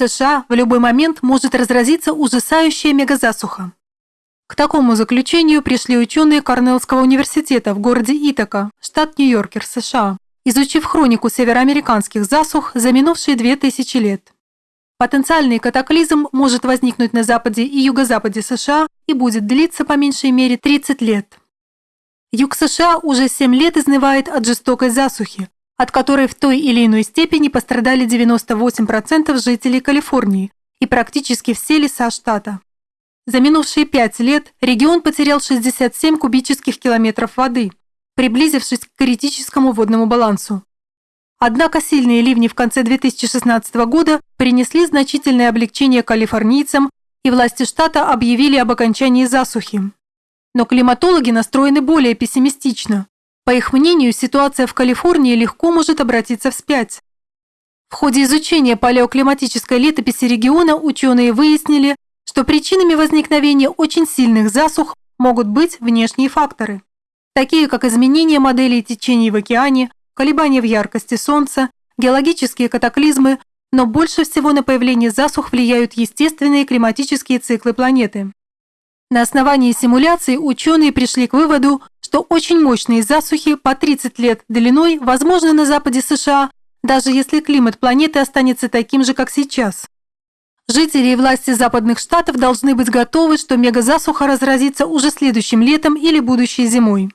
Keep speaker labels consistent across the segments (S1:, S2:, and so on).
S1: США в любой момент может разразиться ужасающая мегазасуха. К такому заключению пришли ученые Корнеллского университета в городе Итака, штат Нью-Йоркер, США, изучив хронику североамериканских засух за минувшие 2000 лет. Потенциальный катаклизм может возникнуть на западе и юго-западе США и будет длиться по меньшей мере 30 лет. Юг США уже 7 лет изнывает от жестокой засухи, от которой в той или иной степени пострадали 98% жителей Калифорнии и практически все леса штата. За минувшие пять лет регион потерял 67 кубических километров воды, приблизившись к критическому водному балансу. Однако сильные ливни в конце 2016 года принесли значительное облегчение калифорнийцам, и власти штата объявили об окончании засухи. Но климатологи настроены более пессимистично. По их мнению, ситуация в Калифорнии легко может обратиться вспять. В ходе изучения палеоклиматической летописи региона ученые выяснили, что причинами возникновения очень сильных засух могут быть внешние факторы, такие как изменение моделей течений в океане, колебания в яркости Солнца, геологические катаклизмы, но больше всего на появление засух влияют естественные климатические циклы планеты. На основании симуляций ученые пришли к выводу, что очень мощные засухи по 30 лет длиной возможны на западе США, даже если климат планеты останется таким же, как сейчас. Жители и власти западных штатов должны быть готовы, что мегазасуха разразится уже следующим летом или будущей зимой.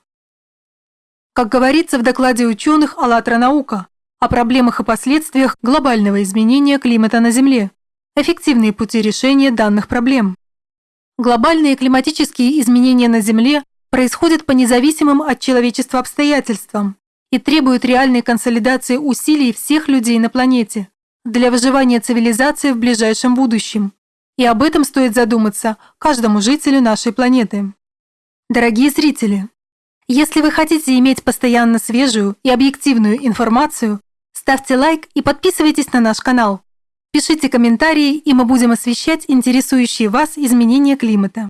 S1: Как говорится в докладе ученых «АЛЛАТРА наука» о проблемах и последствиях глобального изменения климата на Земле, эффективные пути решения данных проблем. Глобальные климатические изменения на Земле происходят по независимым от человечества обстоятельствам и требуют реальной консолидации усилий всех людей на планете для выживания цивилизации в ближайшем будущем. И об этом стоит задуматься каждому жителю нашей планеты. Дорогие зрители, если вы хотите иметь постоянно свежую и объективную информацию, ставьте лайк и подписывайтесь на наш канал. Пишите комментарии, и мы будем освещать интересующие вас изменения климата.